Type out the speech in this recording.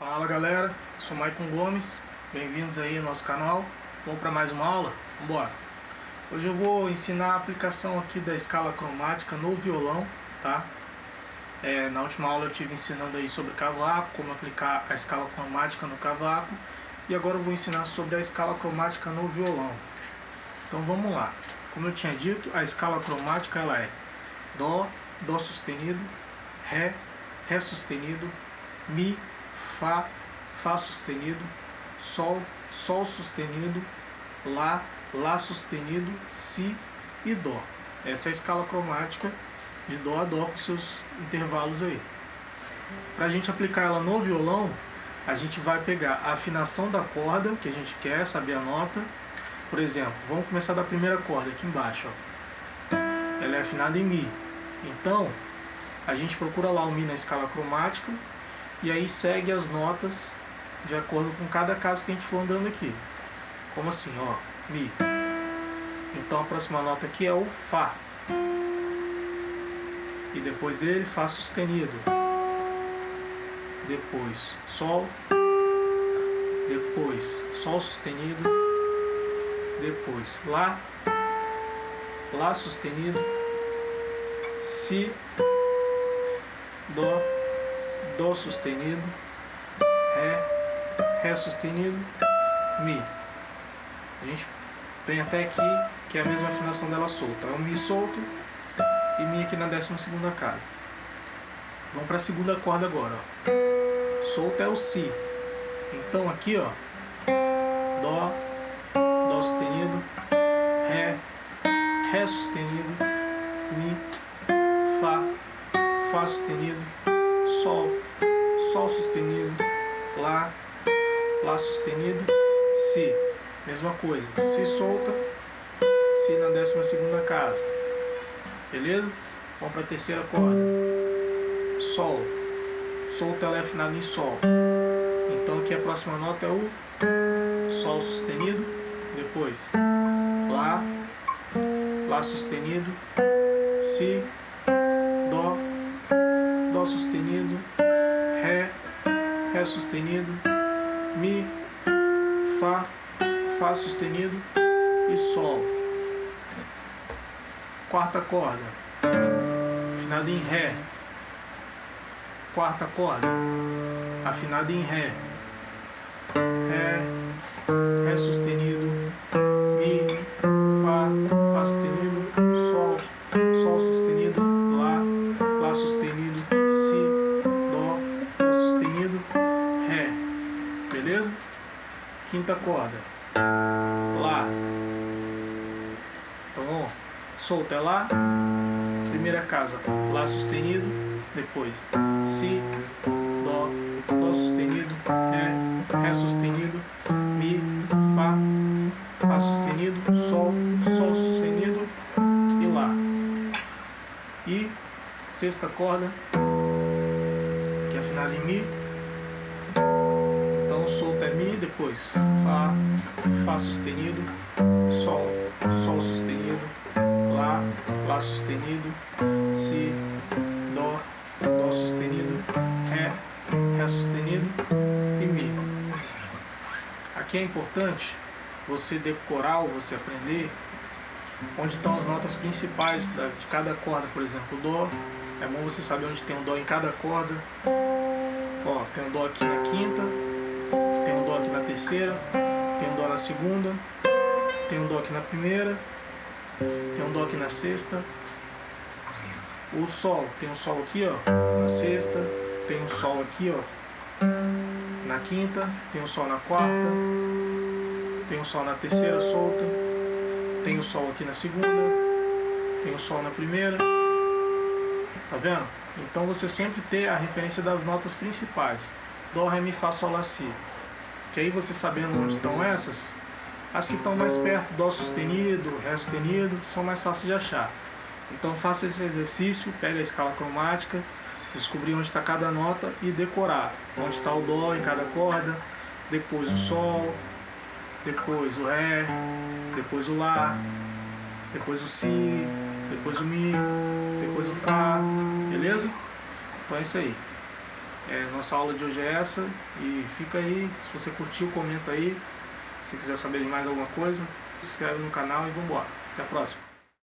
Fala galera, sou Maicon Gomes, bem-vindos aí ao nosso canal. Vamos para mais uma aula? Vambora! Hoje eu vou ensinar a aplicação aqui da escala cromática no violão, tá? É, na última aula eu tive ensinando aí sobre cavaco, como aplicar a escala cromática no cavaco e agora eu vou ensinar sobre a escala cromática no violão. Então vamos lá. Como eu tinha dito, a escala cromática ela é Dó, Dó sustenido, Ré, Ré sustenido, Mi, Fá, Fá sustenido, Sol, Sol sustenido, Lá, Lá sustenido, Si e Dó. Essa é a escala cromática de Dó a Dó com seus intervalos aí. Para a gente aplicar ela no violão, a gente vai pegar a afinação da corda que a gente quer, saber a nota. Por exemplo, vamos começar da primeira corda aqui embaixo. Ó. Ela é afinada em Mi. Então, a gente procura lá o Mi na escala cromática e aí segue as notas de acordo com cada caso que a gente for andando aqui. Como assim, ó, Mi. Então a próxima nota aqui é o Fá. E depois dele, Fá sustenido. Depois Sol. Depois Sol sustenido. Depois Lá. Lá sustenido. Si. Dó. Dó sustenido, Ré, Ré sustenido, Mi. A gente vem até aqui, que é a mesma afinação dela solta. É um Mi solto e Mi aqui na décima segunda casa. Vamos para a segunda corda agora. Ó. Solta é o Si. Então aqui, ó, Dó, Dó sustenido, Ré, Ré sustenido, Mi, Fá, Fá sustenido, Sol, Sol sustenido, Lá, Lá sustenido, Si. Mesma coisa, Si solta, Si na décima segunda casa. Beleza? Vamos para a terceira corda. Sol. Solta ela é afinada em Sol. Então aqui a próxima nota é o Sol sustenido, depois Lá, Lá sustenido, Si, Dó sustenido, Ré, Ré sustenido, Mi, Fá, Fá sustenido. E Sol. Quarta corda, afinada em Ré. Quarta corda, afinada em Ré. Ré, Ré sustenido, corda. Lá. Então, solta é Lá. Primeira casa, Lá sustenido, depois Si, Dó, Dó sustenido, Ré, Ré sustenido, Mi, Fá, Fá sustenido, Sol, Sol sustenido e Lá. E sexta corda, que é afinada em Mi. Então solta é Mi, depois Fá, Fá sustenido, Sol, Sol sustenido, Lá, Lá sustenido, Si, Dó, Dó sustenido, Ré, Ré sustenido e Mi. Aqui é importante você decorar ou você aprender onde estão as notas principais de cada corda, por exemplo, Dó. É bom você saber onde tem um Dó em cada corda. Ó, tem um Dó aqui na quinta, terceira, tem um Dó na segunda, tem um Dó aqui na primeira, tem um Dó aqui na sexta. O Sol, tem um Sol aqui, ó, na sexta, tem um Sol aqui, ó, na quinta, tem um Sol na quarta, tem um Sol na terceira solta, tem o Sol aqui na segunda, tem o Sol na primeira, tá vendo? Então você sempre ter a referência das notas principais, Dó, Ré, Mi, Fá, Sol, Lá, Si. Que aí você sabendo onde estão essas, as que estão mais perto, Dó sustenido, Ré sustenido, são mais fáceis de achar. Então faça esse exercício, pega a escala cromática, descobrir onde está cada nota e decorar onde está o Dó em cada corda, depois o Sol, depois o Ré, depois o Lá, depois o Si, depois o Mi, depois o Fá, beleza? Então é isso aí. É, nossa aula de hoje é essa e fica aí, se você curtiu, comenta aí. Se quiser saber de mais alguma coisa, se inscreve no canal e vamos embora. Até a próxima.